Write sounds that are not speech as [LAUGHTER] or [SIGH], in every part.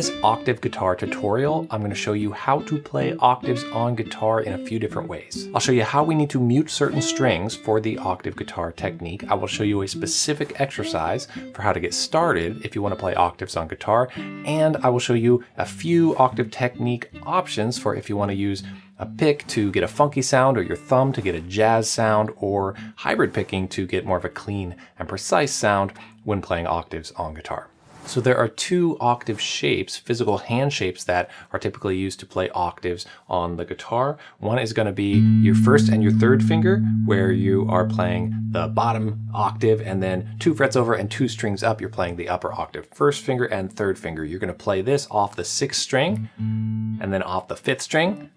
this octave guitar tutorial, I'm going to show you how to play octaves on guitar in a few different ways. I'll show you how we need to mute certain strings for the octave guitar technique. I will show you a specific exercise for how to get started if you want to play octaves on guitar. And I will show you a few octave technique options for if you want to use a pick to get a funky sound or your thumb to get a jazz sound or hybrid picking to get more of a clean and precise sound when playing octaves on guitar. So there are two octave shapes, physical hand shapes that are typically used to play octaves on the guitar. One is going to be your first and your third finger where you are playing the bottom octave and then two frets over and two strings up you're playing the upper octave. First finger and third finger. You're going to play this off the sixth string and then off the fifth string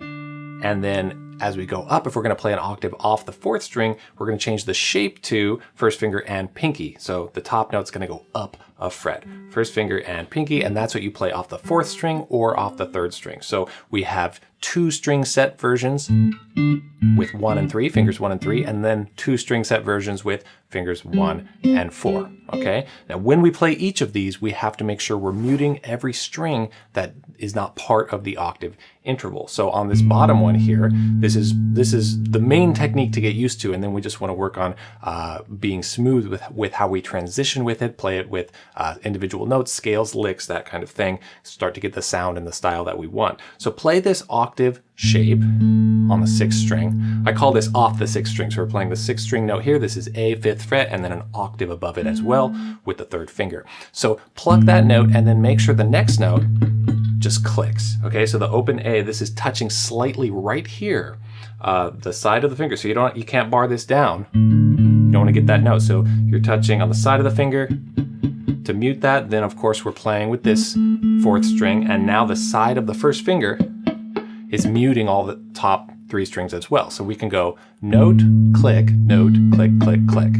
and then as we go up, if we're gonna play an octave off the fourth string, we're gonna change the shape to first finger and pinky. So the top note's gonna go up a fret. First finger and pinky, and that's what you play off the fourth string or off the third string. So we have two string set versions with one and three, fingers one and three, and then two string set versions with fingers one and four, okay? Now when we play each of these, we have to make sure we're muting every string that is not part of the octave interval. So on this bottom one here, this is this is the main technique to get used to, and then we just want to work on uh, being smooth with, with how we transition with it, play it with uh, individual notes, scales, licks, that kind of thing, start to get the sound and the style that we want. So play this octave shape on the sixth string. I call this off the sixth string. So we're playing the sixth string note here. This is A fifth fret and then an octave above it as well with the third finger. So pluck that note and then make sure the next note just clicks. Okay, so the open A, this is touching slightly right here, uh, the side of the finger. So you don't, you can't bar this down. You don't want to get that note. So you're touching on the side of the finger. To mute that, then of course we're playing with this fourth string, and now the side of the first finger is muting all the top three strings as well. So we can go note, click, note, click, click, click.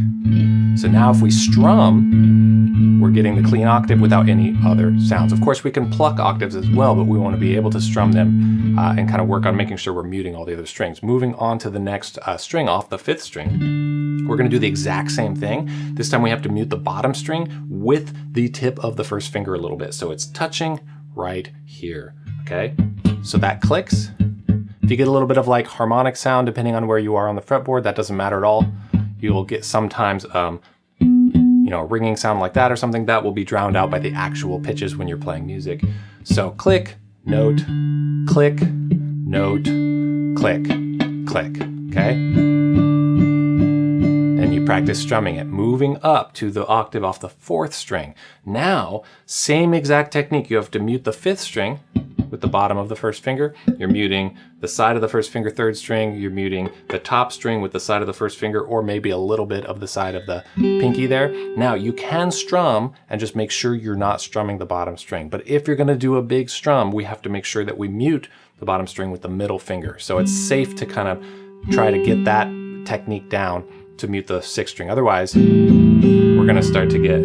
So now if we strum, we're getting the clean octave without any other sounds. Of course, we can pluck octaves as well, but we want to be able to strum them uh, and kind of work on making sure we're muting all the other strings. Moving on to the next uh, string off the fifth string, we're to do the exact same thing. This time we have to mute the bottom string with the tip of the first finger a little bit. So it's touching right here, okay? So that clicks. If you get a little bit of like harmonic sound, depending on where you are on the fretboard, that doesn't matter at all. You will get sometimes, um, you know, a ringing sound like that or something that will be drowned out by the actual pitches when you're playing music. So click, note, click, note, click, click, okay? And you practice strumming it, moving up to the octave off the fourth string. Now, same exact technique. You have to mute the fifth string with the bottom of the first finger. You're muting the side of the first finger third string. You're muting the top string with the side of the first finger or maybe a little bit of the side of the pinky there. Now you can strum and just make sure you're not strumming the bottom string. But if you're gonna do a big strum, we have to make sure that we mute the bottom string with the middle finger. So it's safe to kind of try to get that technique down to mute the sixth string. Otherwise, we're gonna start to get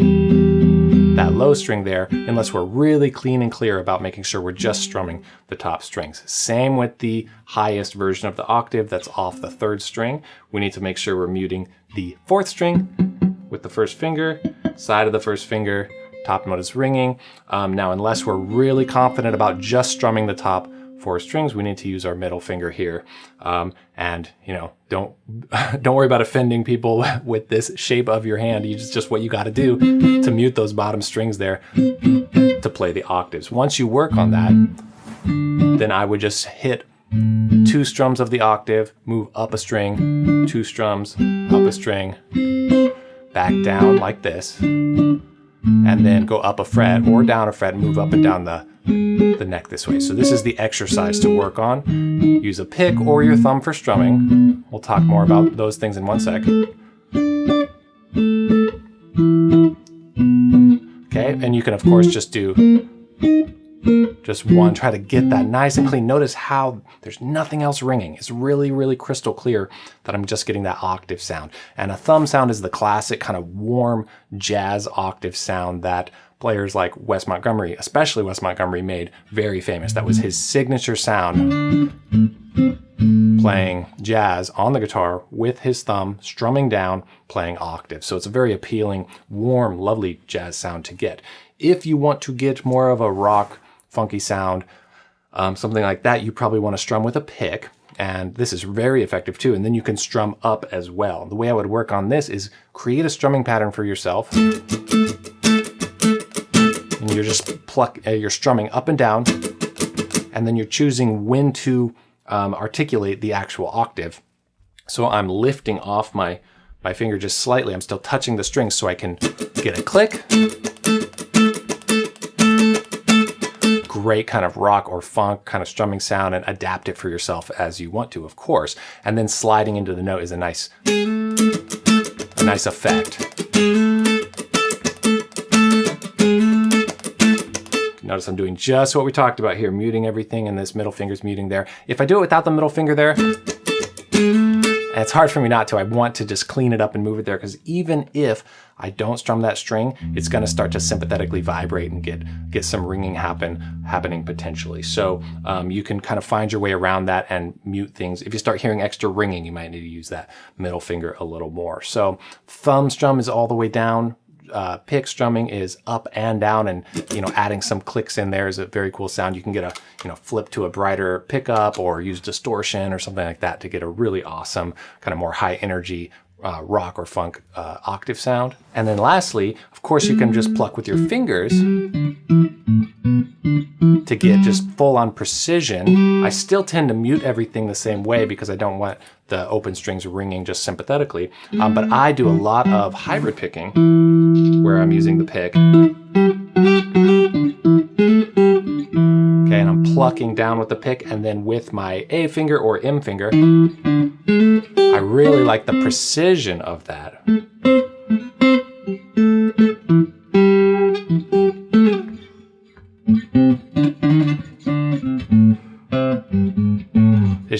that low string there unless we're really clean and clear about making sure we're just strumming the top strings. Same with the highest version of the octave that's off the third string. We need to make sure we're muting the fourth string with the first finger, side of the first finger, top note is ringing. Um, now, unless we're really confident about just strumming the top, four strings, we need to use our middle finger here. Um, and, you know, don't, [LAUGHS] don't worry about offending people [LAUGHS] with this shape of your hand. Just, just what you got to do to mute those bottom strings there to play the octaves. Once you work on that, then I would just hit two strums of the octave, move up a string, two strums, up a string, back down like this, and then go up a fret or down a fret, move up and down the the neck this way. So this is the exercise to work on. Use a pick or your thumb for strumming. We'll talk more about those things in one sec. Okay, and you can of course just do just one, try to get that nice and clean. Notice how there's nothing else ringing. It's really, really crystal clear that I'm just getting that octave sound. And a thumb sound is the classic kind of warm jazz octave sound that players like Wes Montgomery, especially Wes Montgomery, made very famous. That was his signature sound playing jazz on the guitar with his thumb, strumming down, playing octave. So it's a very appealing, warm, lovely jazz sound to get. If you want to get more of a rock funky sound, um, something like that, you probably want to strum with a pick. And this is very effective too. And then you can strum up as well. The way I would work on this is create a strumming pattern for yourself. And you're just pluck, uh, you're strumming up and down. And then you're choosing when to um, articulate the actual octave. So I'm lifting off my, my finger just slightly. I'm still touching the strings so I can get a click great kind of rock or funk kind of strumming sound and adapt it for yourself as you want to, of course. And then sliding into the note is a nice, a nice effect. Notice I'm doing just what we talked about here, muting everything and this middle finger's muting there. If I do it without the middle finger there, it's hard for me not to. I want to just clean it up and move it there because even if I don't strum that string, it's going to start to sympathetically vibrate and get get some ringing happen happening potentially. So um, you can kind of find your way around that and mute things. If you start hearing extra ringing, you might need to use that middle finger a little more. So thumb strum is all the way down uh, pick strumming is up and down and, you know, adding some clicks in there is a very cool sound. You can get a, you know, flip to a brighter pickup or use distortion or something like that to get a really awesome kind of more high energy uh, rock or funk uh, octave sound. And then lastly, of course, you can just pluck with your fingers to get just full on precision. I still tend to mute everything the same way because I don't want the open strings ringing just sympathetically. Um, but I do a lot of hybrid picking where I'm using the pick. Okay, and I'm plucking down with the pick and then with my A finger or M finger, I really like the precision of that.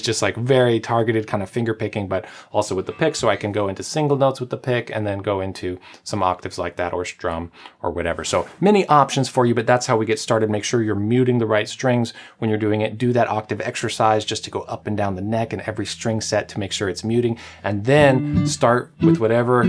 Just like very targeted kind of finger picking, but also with the pick. So I can go into single notes with the pick and then go into some octaves like that or strum or whatever. So many options for you, but that's how we get started. Make sure you're muting the right strings when you're doing it. Do that octave exercise just to go up and down the neck and every string set to make sure it's muting. And then start with whatever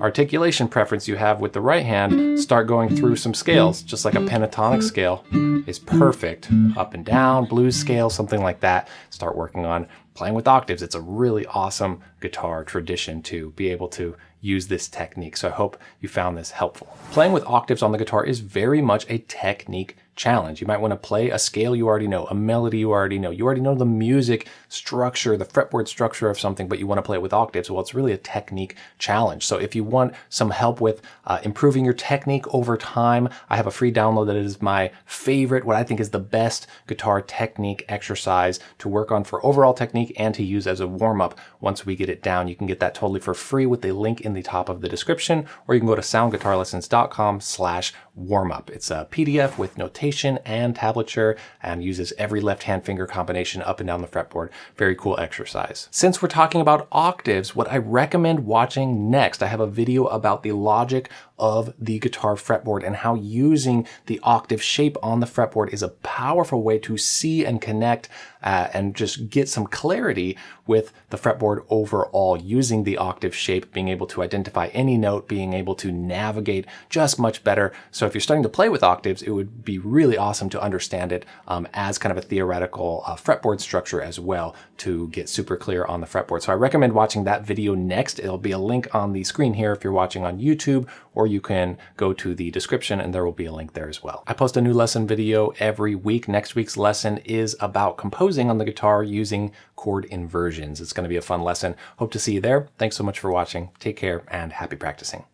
articulation preference you have with the right hand, start going through some scales, just like a pentatonic scale is perfect. Up and down, blues scale, something like that. Start working on playing with octaves. It's a really awesome guitar tradition to be able to use this technique. So I hope you found this helpful. Playing with octaves on the guitar is very much a technique challenge. You might want to play a scale you already know, a melody you already know. You already know the music structure, the fretboard structure of something, but you want to play it with octaves. Well, it's really a technique challenge. So if you want some help with uh, improving your technique over time, I have a free download that is my favorite, what I think is the best guitar technique exercise to work on for overall technique and to use as a warm-up once we get it down. You can get that totally for free with the link in the top of the description, or you can go to soundguitarlessons.com slash warm-up. It's a PDF with notation and tablature and uses every left-hand finger combination up and down the fretboard. Very cool exercise. Since we're talking about octaves, what I recommend watching next, I have a video about the logic of the guitar fretboard and how using the octave shape on the fretboard is a powerful way to see and connect uh, and just get some clarity with the fretboard overall using the octave shape, being able to identify any note, being able to navigate just much better. So if you're starting to play with octaves, it would be really awesome to understand it um, as kind of a theoretical uh, fretboard structure as well to get super clear on the fretboard. So I recommend watching that video next. It'll be a link on the screen here if you're watching on YouTube or you can go to the description and there will be a link there as well. I post a new lesson video every week. Next week's lesson is about composing on the guitar using chord inversions. It's going to be a fun lesson. Hope to see you there. Thanks so much for watching. Take care and happy practicing.